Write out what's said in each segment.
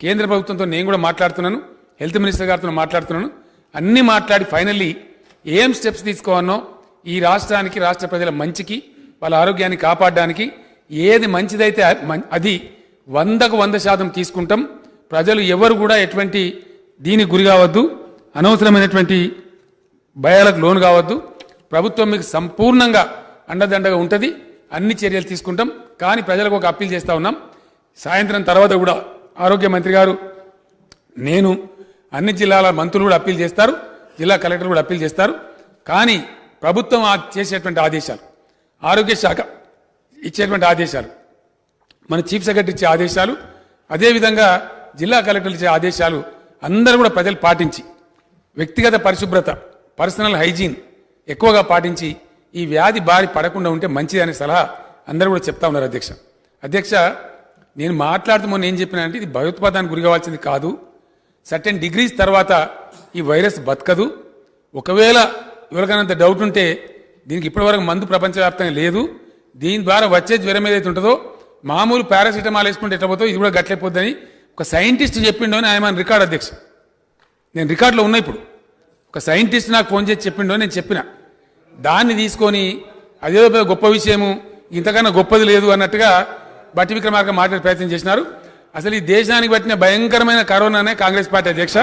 కేంద్ర ప్రభుత్వంతో నేను కూడా మాట్లాడుతున్నాను హెల్త్ మినిస్టర్ గారితో మాట్లాడుతున్నాను. అన్నీ మాట్లాడి ఫైనల్లీ ఏం స్టెప్స్ తీసుకోవాలనో ఈ రాష్ట్రానికి రాష్ట్ర ప్రజల మంచికి వాళ్ళ ఆరోగ్యాన్ని కాపాడడానికి ఏది మంచిదైతే మం- అది వందకు వంద శాతం తీసుకుంటాం. ప్రజలు ఎవరు కూడా ఎటువంటి దీనికి గురి కావద్దు. అనవసరమైనటువంటి భయాలకు లోను కావద్దు. ప్రభుత్వం మీకు సంపూర్ణంగా అండదండగా ఉంటుంది. అన్ని చర్యలు తీసుకుంటాం. కానీ ప్రజలకు ఒక అప్పీల్ చేస్తూ ఉన్నాం. సాయంత్రం తర్వాత కూడా ఆరోగ్య మంత్రి గారు నేను అన్ని జిల్లాల మంత్రులు కూడా అప్పీల్ చేస్తారు జిల్లా కలెక్టర్ కూడా అప్పీల్ చేస్తారు. కానీ ప్రభుత్వం చేసేటువంటి ఆదేశాలు ఆరోగ్య శాఖ ఇచ్చేటువంటి ఆదేశాలు మన చీఫ్ సెక్రటరీ ఇచ్చే ఆదేశాలు అదేవిధంగా జిల్లా కలెక్టర్లు ఇచ్చే ఆదేశాలు అందరూ కూడా ప్రజలు పాటించి వ్యక్తిగత పరిశుభ్రత పర్సనల్ హైజీన్ ఎక్కువగా పాటించి ఈ వ్యాధి బారి పడకుండా ఉంటే మంచిది అనే సలహా అందరూ కూడా చెప్తా ఉన్నారు అధ్యక్ష. అధ్యక్ష నేను మాట్లాడుతూ మొన్న ఏం చెప్పినా అంటే ఇది భయోత్పాదానికి గురి కావాల్సింది కాదు. సర్టెన్ డిగ్రీస్ తర్వాత ఈ వైరస్ బతకదు. ఒకవేళ ఎవరికైనా డౌట్ ఉంటే దీనికి ఇప్పటివరకు మందు ప్రపంచవ్యాప్తంగా లేదు. దీని ద్వారా వచ్చే జ్వరం ఏదైతే ఉంటుందో మామూలు పారాసిటమాల్ వేసుకుంటే ఎట్లా ఇది కూడా గట్లైపోద్దని ఒక సైంటిస్ట్ చెప్పిండో అని ఆయన రికార్డ్ అధ్యక్ష నేను రికార్డులో ఉన్నా ఇప్పుడు. ఒక సైంటిస్ట్ నాకు ఫోన్ చేసి చెప్పిండో నేను చెప్పిన. దాన్ని తీసుకొని అదేదో గొప్ప విషయము ఇంతకన్నా గొప్పది లేదు అన్నట్టుగా బట్టి విక్రమార్క మాట్లాడే ప్రయత్నం చేసినారు. అసలు ఈ దేశానికి పట్టిన భయంకరమైన కరోనానే కాంగ్రెస్ పార్టీ అధ్యక్ష.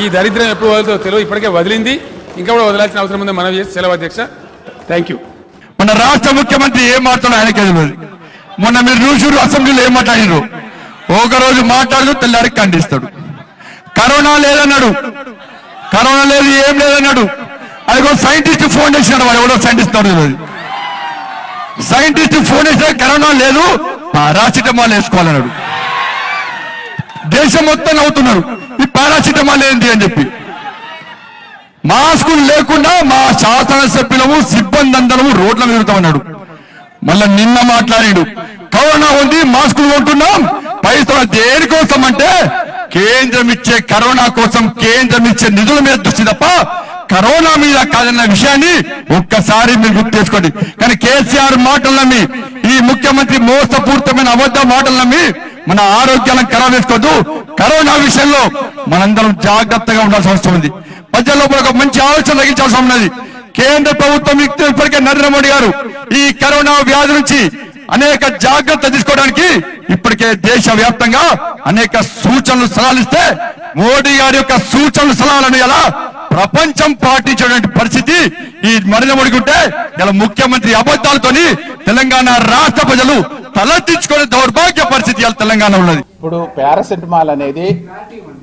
ఈ దరిద్రం ఎప్పుడు వదులుతో తెలియదు ఇప్పటికే వదిలింది. ఇంకా కూడా వదలాల్సిన అవసరం ఉందని మనం చేసి సెలవు అధ్యక్ష. థ్యాంక్ యూ మన రాష్ట్ర ముఖ్యమంత్రి ఏం మాట్లాడో ఆయనకే తెలియదు. మొన్న మీరు చూసారు అసెంబ్లీలో ఏం మాట్లాడినారు ఒక రోజు మాట్లాడుతూ తెల్లారికి ఖండిస్తాడు. కరోనా లేదన్నాడు. కరోనా లేదు ఏం లేదన్నాడు. అదిగో సైంటిస్ట్ ఫోన్ చేసినాడు వాడు ఎవడో సైంటిస్ట్ సైంటిస్ట్ ఫోన్ చేస్తే కరోనా లేదు. పారాసిటమాల్ వేసుకోవాలన్నాడు. దేశం మొత్తం నవ్వుతున్నారు. ఈ పారాసిటమాల్ ఏంటి అని చెప్పి. మాస్కులు లేకుండా మా శాసనసభ్యులము సిబ్బంది అందరము రోడ్ల తిరుగుతామన్నాడు. మళ్ళా నిన్న మాట్లాడాడు. కరోనా ఉంది మాస్కులు కొంటున్నాం పైసలు దేనికోసం అంటే కేంద్రం ఇచ్చే కరోనా కోసం కేంద్రం ఇచ్చే నిధుల మీద దృష్టి తప్ప కరోనా మీద కాదన్న విషయాన్ని ఒక్కసారి మీరు గుర్తు చేసుకోండి. కానీ కేసీఆర్ మాటలు నమ్మి ఈ ముఖ్యమంత్రి మోసపూరితమైన అబద్ధ మాటలు నమ్మి మన ఆరోగ్యాలను ఖరాబ్ చేసుకోవద్దు. కరోనా విషయంలో మనందరం జాగ్రత్తగా ఉండాల్సిన అవసరం ఉంది. ప్రజల్లో కూడా ఒక మంచి ఆలోచన తగ్గించాల్సి ఉన్నది. కేంద్ర ప్రభుత్వం ఇప్పటికే నరేంద్ర మోడీ గారు ఈ కరోనా వ్యాధి నుంచి అనేక జాగ్రత్త తీసుకోవడానికి ఇప్పటికే దేశ వ్యాప్తంగా అనేక సూచనలు సలహాలు ఇస్తే మోడీ గారి యొక్క సూచనలు సలహాలను ఎలా ప్రపంచం పాటించేటువంటి పరిస్థితి ఈ నరేంద్ర మోడీకి ఉంటే ఇలా ముఖ్యమంత్రి అబద్ధాలతోని తెలంగాణ రాష్ట్ర ప్రజలు తలెత్తించుకునే దౌర్భాగ్య పరిస్థితి ఇలా తెలంగాణ ఉన్నది. ఇప్పుడు పారాసెటమాల్ అనేది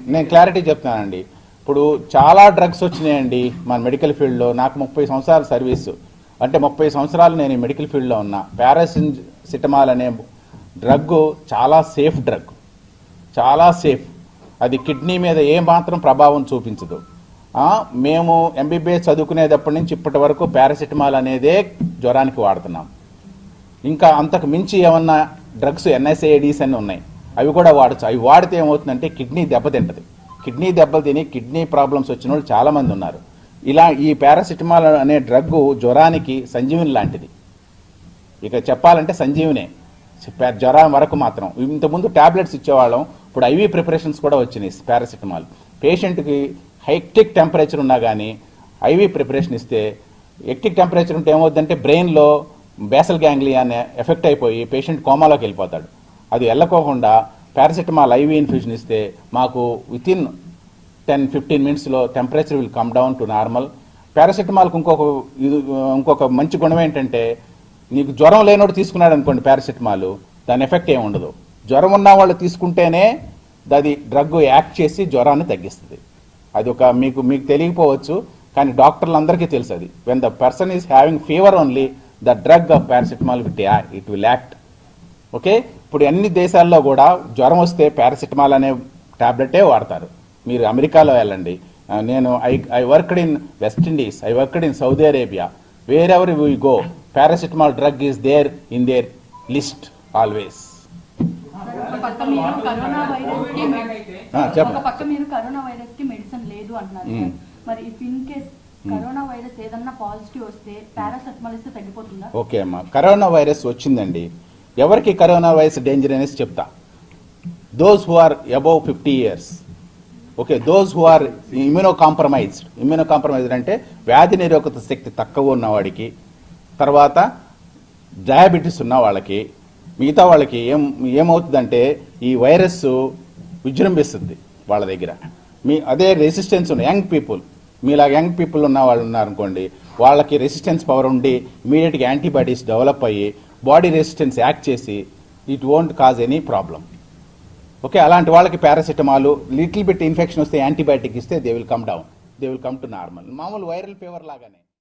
నేను క్లారిటీ చెప్తానండి ఇప్పుడు చాలా డ్రగ్స్ వచ్చినాయండి మన మెడికల్ ఫీల్డ్లో. నాకు ముప్పై సంవత్సరాల సర్వీసు. అంటే ముప్పై సంవత్సరాలు నేను మెడికల్ ఫీల్డ్లో ఉన్నా. పారాసిటమాల్ అనే డ్రగ్ చాలా సేఫ్ డ్రగ్. చాలా సేఫ్. అది కిడ్నీ మీద ఏ మాత్రం ప్రభావం చూపించదు. మేము ఎంబీబీఎస్ చదువుకునేటప్పటి నుంచి ఇప్పటి వరకు పారాసిటమాల్ అనేదే జ్వరానికి వాడుతున్నాం. ఇంకా అంతకు మించి ఏమన్నా డ్రగ్స్ ఎన్ఎస్ఏడీస్ అని ఉన్నాయి. అవి కూడా వాడచ్చు. అవి వాడితే ఏమవుతుందంటే కిడ్నీ దెబ్బతింటది కిడ్నీ దెబ్బలు తిని కిడ్నీ ప్రాబ్లమ్స్ వచ్చిన వాళ్ళు చాలామంది ఉన్నారు. ఇలా ఈ పారాసిటమాల్ అనే డ్రగ్ జ్వరానికి సంజీవిని లాంటిది. ఇక చెప్పాలంటే సంజీవినే. జ్వరం వరకు మాత్రం. ఇంతకుముందు టాబ్లెట్స్ ఇచ్చేవాళ్ళం. ఇప్పుడు ఐవీ ప్రిపరేషన్స్ కూడా వచ్చినాయి పారాసిటమాల్. పేషెంట్కి హైక్టిక్ టెంపరేచర్ ఉన్నా కానీ ఐవీ ప్రిపరేషన్ ఇస్తే ఎక్టిక్ టెంపరేచర్ ఉంటే ఏమవుద్దంటే బ్రెయిన్లో బేసల్ గ్యాంగ్లియాన్ ఎఫెక్ట్ అయిపోయి పేషెంట్ కోమాలోకి వెళ్ళిపోతాడు. అది వెళ్ళకోకుండా పారాసిటమాల్ ఐవీ ఇన్ఫ్యూషన్ ఇస్తే మాకు వితిన్ టెన్ ఫిఫ్టీన్ మినిట్స్లో temperature will come down to normal. పారాసిటమాల్కి ఇంకొక ఇది ఇంకొక మంచి గుణం ఏంటంటే నీకు జ్వరం లేనోడు తీసుకున్నాడు అనుకోండి పారాసిటమాల్ దాని ఎఫెక్ట్ ఏమి ఉండదు. జ్వరం ఉన్న వాళ్ళు తీసుకుంటేనే అది డ్రగ్ యాక్ట్ చేసి జ్వరాన్ని తగ్గిస్తుంది. అది ఒక మీకు మీకు తెలియకపోవచ్చు కానీ డాక్టర్లందరికీ తెలుసు అది. When the person is having fever only the drug of paracetamol with it will act okay ఇప్పుడు అన్ని దేశాల్లో కూడా జ్వరం వస్తే పారాసిటమాల్ అనే ట్యాబ్లెటే వాడతారు. మీరు అమెరికాలో వెళ్ళండి. నేను I I worked in West Indies I worked in Saudi Arabia wherever we go paracetamol drug is there in their list always ఒక పక్క మీరు కరోనా వైరస్కి మెడి- ఆ, చెప్పండి. ఒక పక్క మీరు కరోనా వైరస్కి మెడిసిన్ లేదు అంటున్నారు. మ్మ్. మరి if in case corona virus ఏదన్నా పాజిటివ్ వస్తే పారాసెటమాల్ ఇస్తే తగ్గిపోతుందా? ఓకే అమ్మా. కరోనా వైరస్ వచ్చిందండి. ఎవరికి కరోనా వైరస్ డేంజర్ అనేసి చెప్తా. Those who are above fifty years okay those who are immunocompromised immunocompromised అంటే వ్యాధి నిరోధక శక్తి తక్కువ ఉన్న వాడికి తర్వాత డయాబెటీస్ ఉన్న వాళ్ళకి మిగతా వాళ్ళకి ఏం ఏమవుతుందంటే ఈ వైరస్ విజృంభిస్తుంది వాళ్ళ దగ్గర. మీ అదే రెసిస్టెన్స్ ఉన్న యంగ్ పీపుల్ మీలాగా యంగ్ పీపుల్ ఉన్న వాళ్ళు ఉన్నారనుకోండి వాళ్ళకి రెసిస్టెన్స్ పవర్ ఉండి ఇమీడియట్గా యాంటీబాడీస్ డెవలప్ అయ్యి బాడీ రెసిస్టెన్స్ యాక్ట్ చేసి it won't cause any problem okay అలాంటి వాళ్ళకి పారాసిటమాల్ లిటిల్ బిట్ ఇన్ఫెక్షన్ వస్తే యాంటీబయాటిక్ ఇస్తే they will come down they will come to normal మామూలు వైరల్ ఫీవర్ లాగానే.